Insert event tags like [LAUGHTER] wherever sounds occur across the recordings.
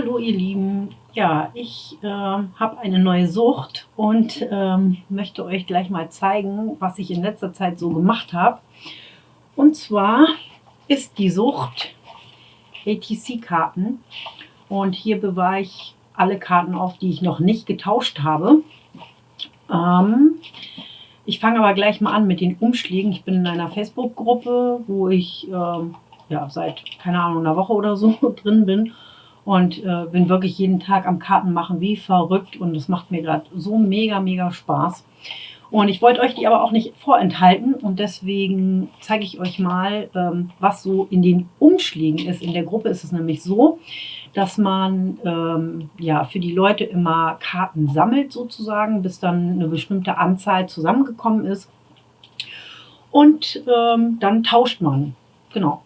Hallo ihr Lieben, ja, ich äh, habe eine neue Sucht und ähm, möchte euch gleich mal zeigen, was ich in letzter Zeit so gemacht habe. Und zwar ist die Sucht ATC-Karten und hier bewahre ich alle Karten auf, die ich noch nicht getauscht habe. Ähm, ich fange aber gleich mal an mit den Umschlägen. Ich bin in einer Facebook-Gruppe, wo ich ähm, ja, seit, keine Ahnung, einer Woche oder so [LAUGHS] drin bin und äh, bin wirklich jeden Tag am Karten machen wie verrückt und es macht mir gerade so mega, mega Spaß. Und ich wollte euch die aber auch nicht vorenthalten und deswegen zeige ich euch mal, ähm, was so in den Umschlägen ist. In der Gruppe ist es nämlich so, dass man ähm, ja für die Leute immer Karten sammelt sozusagen, bis dann eine bestimmte Anzahl zusammengekommen ist. Und ähm, dann tauscht man. Genau.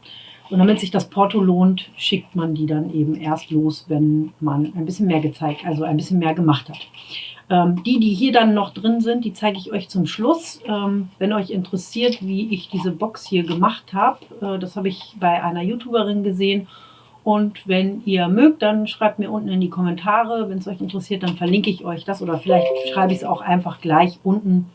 Und damit sich das Porto lohnt, schickt man die dann eben erst los, wenn man ein bisschen mehr gezeigt, also ein bisschen mehr gemacht hat. Ähm, die, die hier dann noch drin sind, die zeige ich euch zum Schluss. Ähm, wenn euch interessiert, wie ich diese Box hier gemacht habe, äh, das habe ich bei einer YouTuberin gesehen. Und wenn ihr mögt, dann schreibt mir unten in die Kommentare. Wenn es euch interessiert, dann verlinke ich euch das oder vielleicht schreibe ich es auch einfach gleich unten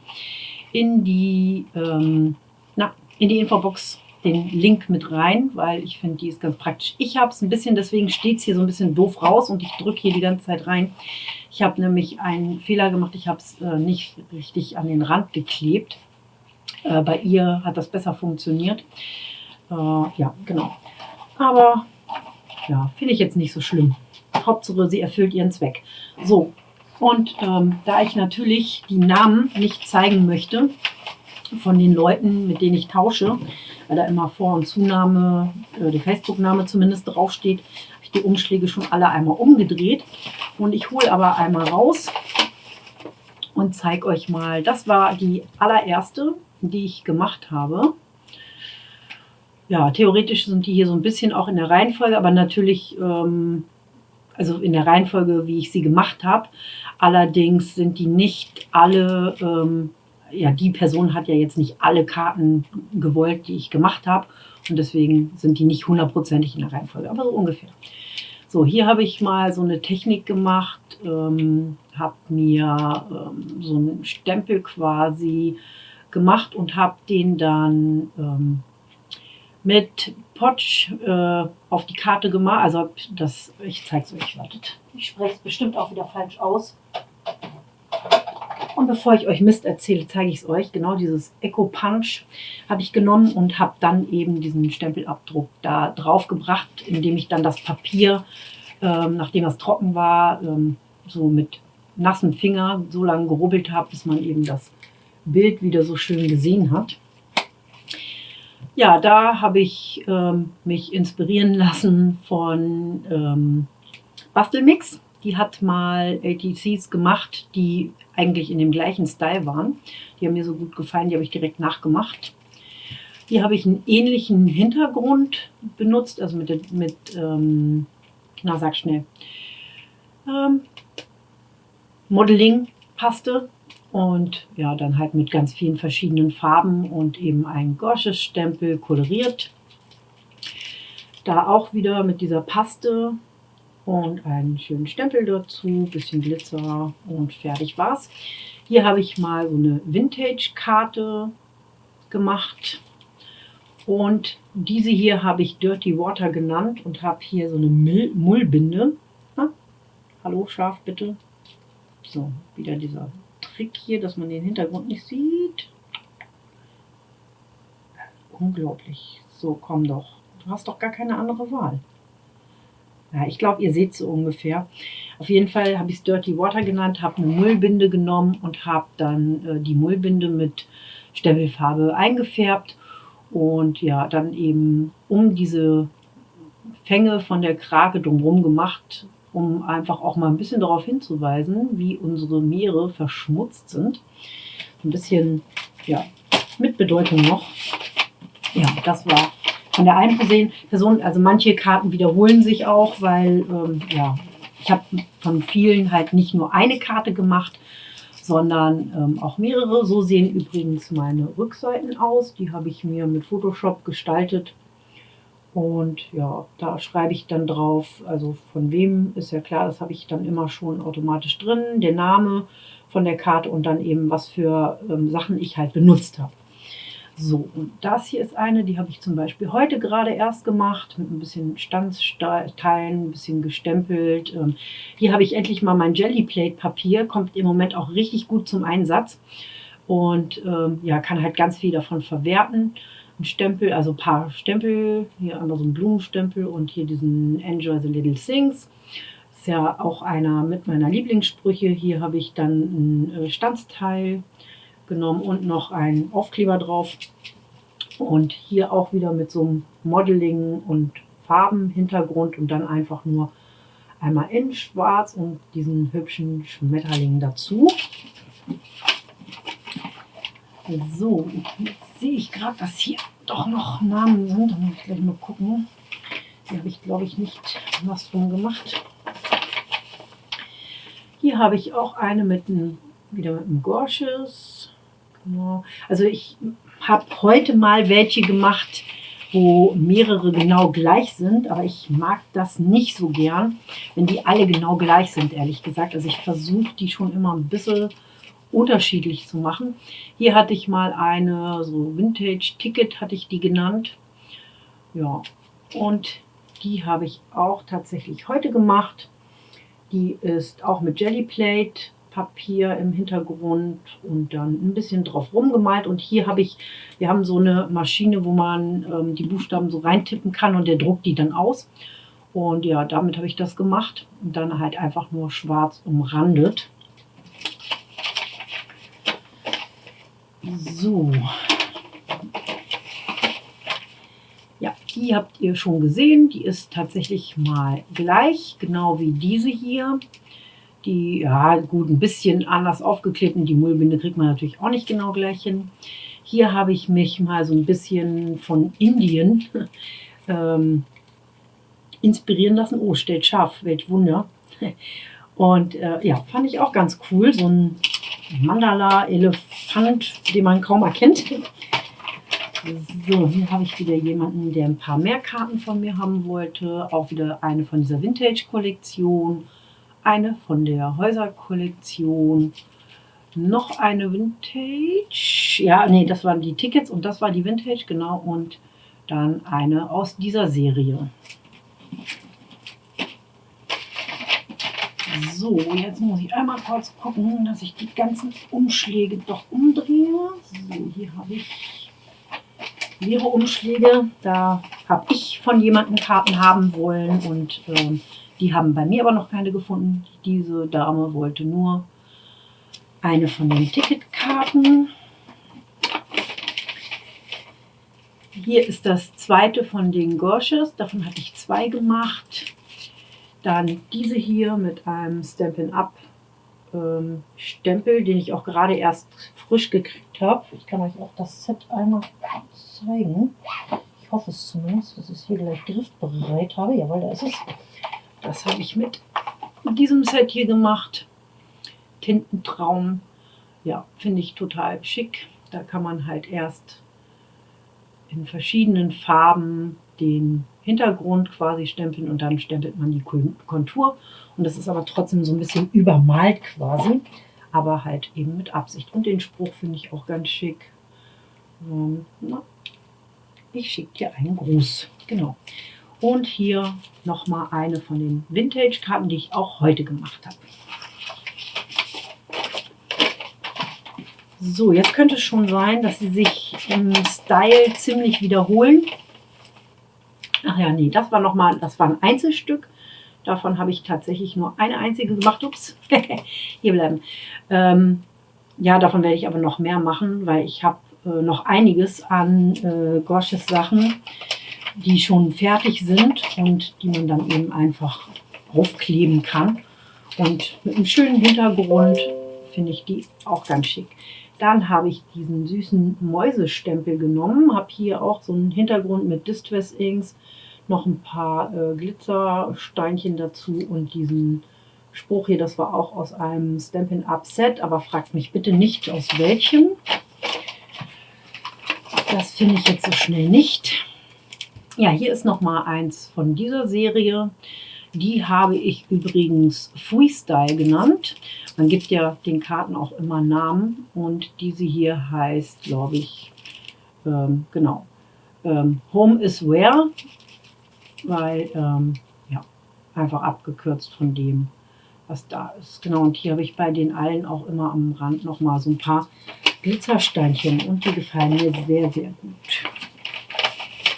in die, ähm, na, in die Infobox den Link mit rein, weil ich finde, die ist ganz praktisch. Ich habe es ein bisschen, deswegen steht es hier so ein bisschen doof raus und ich drücke hier die ganze Zeit rein. Ich habe nämlich einen Fehler gemacht, ich habe es äh, nicht richtig an den Rand geklebt. Äh, bei ihr hat das besser funktioniert. Äh, ja, genau. Aber ja, finde ich jetzt nicht so schlimm. Hauptsache, sie erfüllt ihren Zweck. So, und ähm, da ich natürlich die Namen nicht zeigen möchte von den Leuten, mit denen ich tausche, weil da immer Vor- und Zunahme, äh, die Facebook-Name zumindest draufsteht, habe ich die Umschläge schon alle einmal umgedreht. Und ich hole aber einmal raus und zeige euch mal, das war die allererste, die ich gemacht habe. Ja, theoretisch sind die hier so ein bisschen auch in der Reihenfolge, aber natürlich, ähm, also in der Reihenfolge, wie ich sie gemacht habe. Allerdings sind die nicht alle ähm, ja, die Person hat ja jetzt nicht alle Karten gewollt, die ich gemacht habe. Und deswegen sind die nicht hundertprozentig in der Reihenfolge, aber so ungefähr. So, hier habe ich mal so eine Technik gemacht, ähm, habe mir ähm, so einen Stempel quasi gemacht und habe den dann ähm, mit Potsch äh, auf die Karte gemacht. Also das, ich zeige es euch, wartet. Ich spreche es bestimmt auch wieder falsch aus. Und bevor ich euch Mist erzähle, zeige ich es euch. Genau dieses Eco Punch habe ich genommen und habe dann eben diesen Stempelabdruck da drauf gebracht, indem ich dann das Papier, ähm, nachdem es trocken war, ähm, so mit nassen Finger so lange gerubbelt habe, bis man eben das Bild wieder so schön gesehen hat. Ja, da habe ich ähm, mich inspirieren lassen von ähm, Bastelmix. Die hat mal ATCs gemacht, die eigentlich in dem gleichen Style waren. Die haben mir so gut gefallen, die habe ich direkt nachgemacht. Hier habe ich einen ähnlichen Hintergrund benutzt, also mit, mit ähm, na sag schnell, ähm, Modeling-Paste und ja, dann halt mit ganz vielen verschiedenen Farben und eben ein Gorsches-Stempel koloriert. Da auch wieder mit dieser Paste und einen schönen Stempel dazu, bisschen Glitzer und fertig war's. Hier habe ich mal so eine Vintage-Karte gemacht und diese hier habe ich Dirty Water genannt und habe hier so eine Mullbinde. Na? Hallo, scharf bitte. So, wieder dieser Trick hier, dass man den Hintergrund nicht sieht. Unglaublich. So, komm doch. Du hast doch gar keine andere Wahl. Ja, ich glaube, ihr seht so ungefähr. Auf jeden Fall habe ich es Dirty Water genannt, habe eine Mullbinde genommen und habe dann äh, die Mullbinde mit Stempelfarbe eingefärbt und ja, dann eben um diese Fänge von der Krake drumherum gemacht, um einfach auch mal ein bisschen darauf hinzuweisen, wie unsere Meere verschmutzt sind. Ein bisschen, ja, mit Bedeutung noch. Ja, das war von der einen Person, also manche Karten wiederholen sich auch, weil ähm, ja, ich habe von vielen halt nicht nur eine Karte gemacht, sondern ähm, auch mehrere. So sehen übrigens meine Rückseiten aus. Die habe ich mir mit Photoshop gestaltet. Und ja, da schreibe ich dann drauf, also von wem ist ja klar, das habe ich dann immer schon automatisch drin, der Name von der Karte und dann eben was für ähm, Sachen ich halt benutzt habe. So, und das hier ist eine, die habe ich zum Beispiel heute gerade erst gemacht, mit ein bisschen Standsteilen, ein bisschen gestempelt. Ähm, hier habe ich endlich mal mein Jellyplate-Papier, kommt im Moment auch richtig gut zum Einsatz. Und ähm, ja, kann halt ganz viel davon verwerten. Ein Stempel, also ein paar Stempel, hier einmal so ein Blumenstempel und hier diesen Enjoy the Little Things. Ist ja auch einer mit meiner Lieblingssprüche. Hier habe ich dann ein äh, Standsteil genommen und noch einen Aufkleber drauf. Und hier auch wieder mit so einem Modeling und Farbenhintergrund und dann einfach nur einmal in schwarz und diesen hübschen Schmetterling dazu. So, jetzt sehe ich gerade, dass hier doch noch Namen sind. Da muss ich gleich mal gucken. Hier habe ich, glaube ich, nicht was drum gemacht. Hier habe ich auch eine mit einem, wieder mit einem Gorsches. Also ich habe heute mal welche gemacht, wo mehrere genau gleich sind, aber ich mag das nicht so gern, wenn die alle genau gleich sind, ehrlich gesagt. Also ich versuche die schon immer ein bisschen unterschiedlich zu machen. Hier hatte ich mal eine, so Vintage Ticket hatte ich die genannt. Ja, und die habe ich auch tatsächlich heute gemacht. Die ist auch mit Jellyplate Papier im Hintergrund und dann ein bisschen drauf rumgemalt. Und hier habe ich, wir haben so eine Maschine, wo man ähm, die Buchstaben so reintippen kann und der druckt die dann aus. Und ja, damit habe ich das gemacht und dann halt einfach nur schwarz umrandet. So. Ja, die habt ihr schon gesehen. Die ist tatsächlich mal gleich, genau wie diese hier. Die, ja gut, ein bisschen anders aufgeklebt und die Mullbinde kriegt man natürlich auch nicht genau gleich hin. Hier habe ich mich mal so ein bisschen von Indien [LAUGHS] ähm, inspirieren lassen. Oh, stellt scharf, welch Wunder. [LAUGHS] Und äh, ja, fand ich auch ganz cool. So ein Mandala-Elefant, den man kaum erkennt. [LAUGHS] So, hier habe ich wieder jemanden, der ein paar mehr Karten von mir haben wollte. Auch wieder eine von dieser Vintage-Kollektion eine von der Häuser-Kollektion, noch eine Vintage, ja, nee, das waren die Tickets und das war die Vintage, genau, und dann eine aus dieser Serie. So, jetzt muss ich einmal kurz gucken, dass ich die ganzen Umschläge doch umdrehe. So, hier habe ich mehrere Umschläge. Da habe ich von jemandem Karten haben wollen und äh, die haben bei mir aber noch keine gefunden. Diese Dame wollte nur eine von den Ticketkarten. Hier ist das zweite von den Gorsches. Davon hatte ich zwei gemacht. Dann diese hier mit einem Stampin' Up ähm, Stempel, den ich auch gerade erst frisch gekriegt habe. Ich kann euch auch das Set einmal zeigen. Ich hoffe es zumindest, dass ich es hier gleich griffbereit habe. Jawohl, da ist es. Das habe ich mit diesem Set hier gemacht. Tintentraum. Ja, finde ich total schick. Da kann man halt erst in verschiedenen Farben den Hintergrund quasi stempeln und dann stempelt man die Kontur. Und das ist aber trotzdem so ein bisschen übermalt quasi, aber halt eben mit Absicht. Und den Spruch finde ich auch ganz schick. Ähm, ich schicke dir einen Gruß. Genau. Und hier nochmal eine von den Vintage-Karten, die ich auch heute gemacht habe. So, jetzt könnte es schon sein, dass sie sich im Style ziemlich wiederholen. Ach ja, nee, das war nochmal, das war ein Einzelstück. Davon habe ich tatsächlich nur eine einzige gemacht. Ups, [LAUGHS] hier bleiben. Ähm, ja, davon werde ich aber noch mehr machen, weil ich habe äh, noch einiges an äh, Gorsches Sachen, die schon fertig sind und die man dann eben einfach aufkleben kann. Und mit einem schönen Hintergrund finde ich die auch ganz schick. Dann habe ich diesen süßen Mäusestempel genommen, habe hier auch so einen Hintergrund mit Distress Inks, noch ein paar äh, Glitzersteinchen dazu und diesen Spruch hier, das war auch aus einem Stampin' Up Set, aber fragt mich bitte nicht aus welchem. Das finde ich jetzt so schnell nicht. Ja, hier ist noch mal eins von dieser Serie. Die habe ich übrigens Freestyle genannt. Man gibt ja den Karten auch immer Namen und diese hier heißt, glaube ich, ähm, genau, ähm, Home is Where, weil, ähm, ja, einfach abgekürzt von dem, was da ist. Genau, und hier habe ich bei den allen auch immer am Rand noch mal so ein paar Glitzersteinchen und die gefallen mir sehr, sehr gut.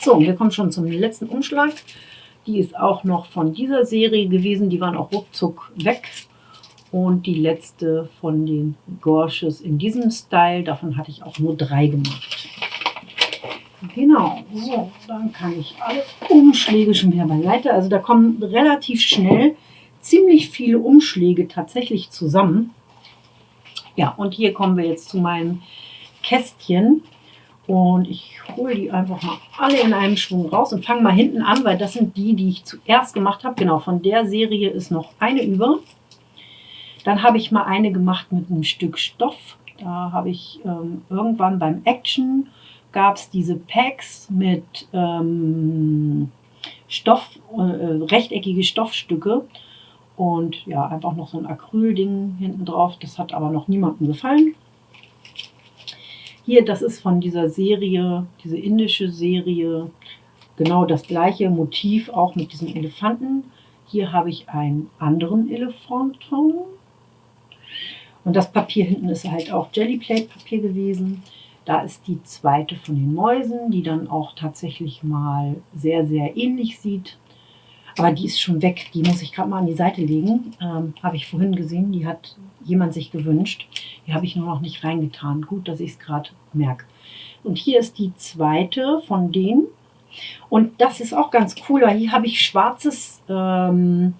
So, wir kommen schon zum letzten Umschlag. Die ist auch noch von dieser Serie gewesen. Die waren auch ruckzuck weg. Und die letzte von den Gorges in diesem Style. Davon hatte ich auch nur drei gemacht. Genau, so, dann kann ich alle Umschläge schon wieder beiseite. Also da kommen relativ schnell ziemlich viele Umschläge tatsächlich zusammen. Ja, und hier kommen wir jetzt zu meinen Kästchen. Und ich hole die einfach mal alle in einem Schwung raus und fange mal hinten an, weil das sind die, die ich zuerst gemacht habe. Genau, von der Serie ist noch eine über. Dann habe ich mal eine gemacht mit einem Stück Stoff. Da habe ich ähm, irgendwann beim Action gab es diese Packs mit ähm, Stoff, äh, rechteckige Stoffstücke und ja, einfach noch so ein Acrylding hinten drauf. Das hat aber noch niemandem gefallen. Hier, das ist von dieser Serie, diese indische Serie, genau das gleiche Motiv, auch mit diesen Elefanten. Hier habe ich einen anderen Elefanten. Und das Papier hinten ist halt auch Jellyplate-Papier gewesen. Da ist die zweite von den Mäusen, die dann auch tatsächlich mal sehr, sehr ähnlich sieht. Aber die ist schon weg. Die muss ich gerade mal an die Seite legen. Ähm, habe ich vorhin gesehen. Die hat jemand sich gewünscht. Die habe ich nur noch nicht reingetan. Gut, dass ich es gerade merke. Und hier ist die zweite von denen. Und das ist auch ganz cool, weil hier habe ich schwarzes, ähm,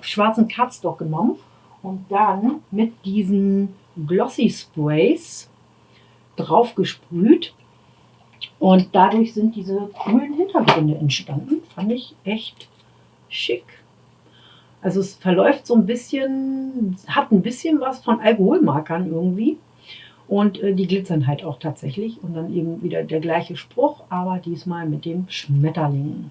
schwarzen Cardstock genommen und dann mit diesen Glossy Sprays drauf gesprüht. Und dadurch sind diese coolen Hintergründe entstanden. Fand ich echt schick. Also es verläuft so ein bisschen, hat ein bisschen was von Alkoholmarkern irgendwie. Und äh, die glitzern halt auch tatsächlich. Und dann eben wieder der gleiche Spruch, aber diesmal mit dem Schmetterling.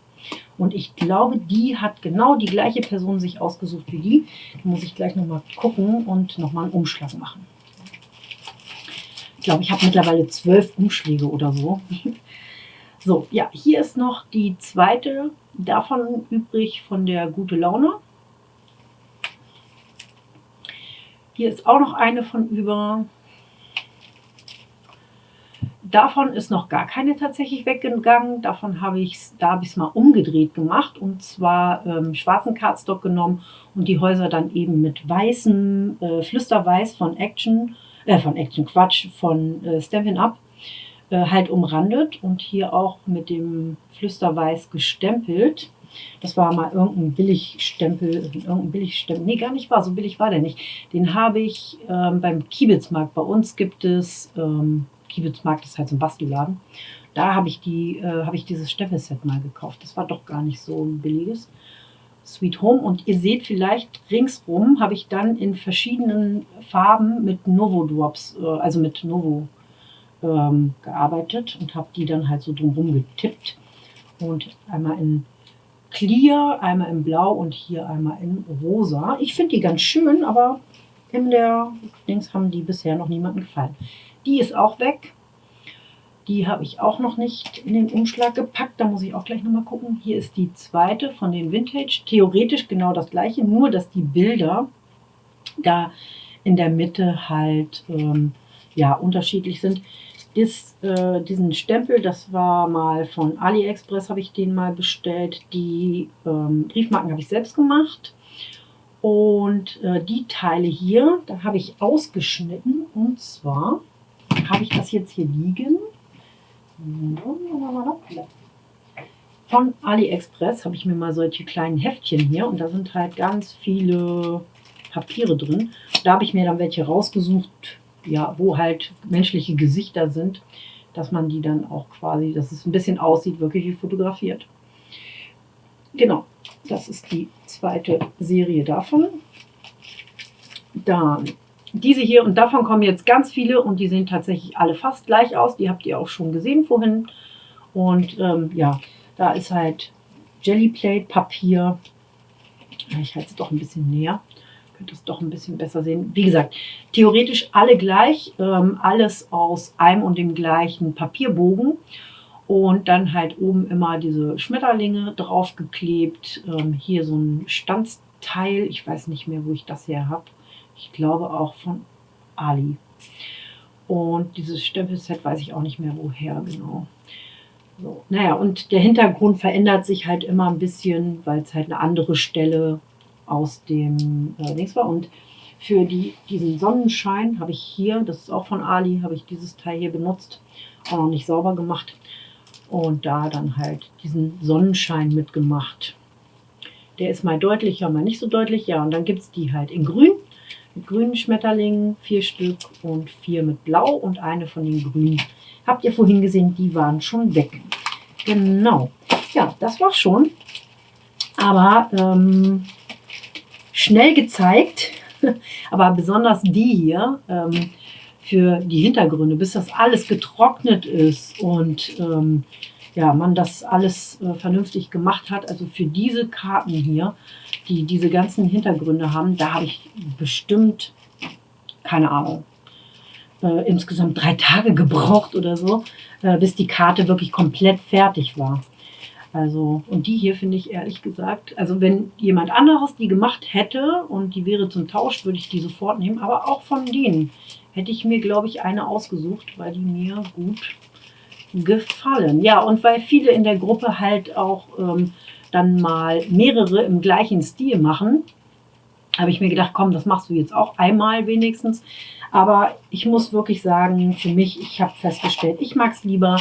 Und ich glaube, die hat genau die gleiche Person sich ausgesucht wie die. Da muss ich gleich nochmal gucken und nochmal einen Umschlag machen. Ich glaube, ich habe mittlerweile zwölf Umschläge oder so. [LAUGHS] So, ja, hier ist noch die zweite davon übrig von der Gute Laune. Hier ist auch noch eine von über. Davon ist noch gar keine tatsächlich weggegangen. Davon habe ich es, da habe es mal umgedreht gemacht und zwar ähm, schwarzen Cardstock genommen und die Häuser dann eben mit weißem äh, Flüsterweiß von Action äh, von Action Quatsch, von äh, Stampin' Up, halt umrandet und hier auch mit dem Flüsterweiß gestempelt. Das war mal irgendein Billigstempel, irgendein Billigstempel. Nee, gar nicht wahr, so billig war der nicht. Den habe ich ähm, beim Kiebitzmarkt. Bei uns gibt es, ähm, Kiebitzmarkt ist halt so ein Bastelladen. Da habe ich, die, äh, hab ich dieses Stempelset mal gekauft. Das war doch gar nicht so ein billiges. Sweet Home und ihr seht vielleicht ringsrum habe ich dann in verschiedenen Farben mit Novo Drops, äh, also mit Novo ähm, gearbeitet und habe die dann halt so drumherum getippt und einmal in Clear, einmal in Blau und hier einmal in Rosa. Ich finde die ganz schön, aber in der Dings haben die bisher noch niemandem gefallen. Die ist auch weg. Die habe ich auch noch nicht in den Umschlag gepackt. Da muss ich auch gleich nochmal gucken. Hier ist die zweite von den Vintage. Theoretisch genau das gleiche, nur dass die Bilder da in der Mitte halt ähm, ja, unterschiedlich sind. Dies, äh, diesen Stempel, das war mal von AliExpress, habe ich den mal bestellt. Die ähm, Briefmarken habe ich selbst gemacht. Und äh, die Teile hier, da habe ich ausgeschnitten. Und zwar habe ich das jetzt hier liegen. Von AliExpress habe ich mir mal solche kleinen Heftchen hier und da sind halt ganz viele Papiere drin. Da habe ich mir dann welche rausgesucht, ja, wo halt menschliche Gesichter sind, dass man die dann auch quasi, dass es ein bisschen aussieht, wirklich wie fotografiert. Genau, das ist die zweite Serie davon. Dann diese hier und davon kommen jetzt ganz viele und die sehen tatsächlich alle fast gleich aus. Die habt ihr auch schon gesehen vorhin. Und ähm, ja, Da ist halt Jellyplate Papier. Ich halte es doch ein bisschen näher. Könnt es doch ein bisschen besser sehen. Wie gesagt, theoretisch alle gleich. Ähm, alles aus einem und dem gleichen Papierbogen. Und dann halt oben immer diese Schmetterlinge draufgeklebt. Ähm, hier so ein Stanzteil. Ich weiß nicht mehr, wo ich das her habe. Ich glaube auch von Ali. Und dieses Stempelset weiß ich auch nicht mehr woher genau. So, naja, und der Hintergrund verändert sich halt immer ein bisschen, weil es halt eine andere Stelle aus dem äh, Dings war. Und für die, diesen Sonnenschein habe ich hier, das ist auch von Ali, habe ich dieses Teil hier benutzt, auch noch nicht sauber gemacht. Und da dann halt diesen Sonnenschein mitgemacht. Der ist mal deutlicher, mal nicht so deutlich. Ja, und dann gibt es die halt in grün mit grünen Schmetterlingen, vier Stück und vier mit blau und eine von den grünen. Habt ihr vorhin gesehen, die waren schon weg. Genau. Ja, das war schon. Aber ähm, schnell gezeigt, [LAUGHS] aber besonders die hier ähm, für die Hintergründe, bis das alles getrocknet ist und ähm, ja, man das alles äh, vernünftig gemacht hat. Also für diese Karten hier, die diese ganzen Hintergründe haben, da habe ich bestimmt, keine Ahnung, äh, insgesamt drei Tage gebraucht oder so, äh, bis die Karte wirklich komplett fertig war. Also, und die hier finde ich ehrlich gesagt, also wenn jemand anderes die gemacht hätte und die wäre zum Tausch, würde ich die sofort nehmen. Aber auch von denen hätte ich mir, glaube ich, eine ausgesucht, weil die mir gut gefallen. Ja, und weil viele in der Gruppe halt auch ähm, dann mal mehrere im gleichen Stil machen, habe ich mir gedacht, komm, das machst du jetzt auch einmal wenigstens. Aber ich muss wirklich sagen, für mich, ich habe festgestellt, ich mag es lieber,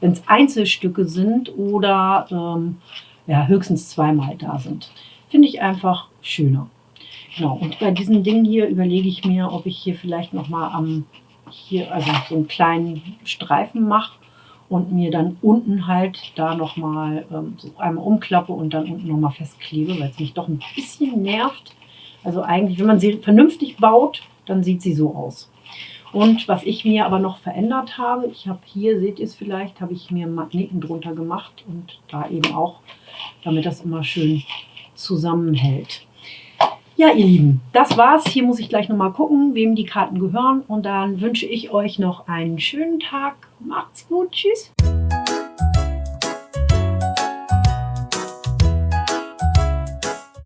wenn es Einzelstücke sind oder ähm, ja, höchstens zweimal da sind. Finde ich einfach schöner. Genau, und bei diesen Dingen hier überlege ich mir, ob ich hier vielleicht nochmal am, hier, also so einen kleinen Streifen mache und mir dann unten halt da nochmal ähm, so einmal umklappe und dann unten nochmal festklebe, weil es mich doch ein bisschen nervt. Also eigentlich, wenn man sie vernünftig baut, dann sieht sie so aus. Und was ich mir aber noch verändert habe, ich habe hier, seht ihr es vielleicht, habe ich mir Magneten drunter gemacht und da eben auch, damit das immer schön zusammenhält. Ja, ihr Lieben, das war's. Hier muss ich gleich nochmal gucken, wem die Karten gehören. Und dann wünsche ich euch noch einen schönen Tag. Macht's gut. Tschüss.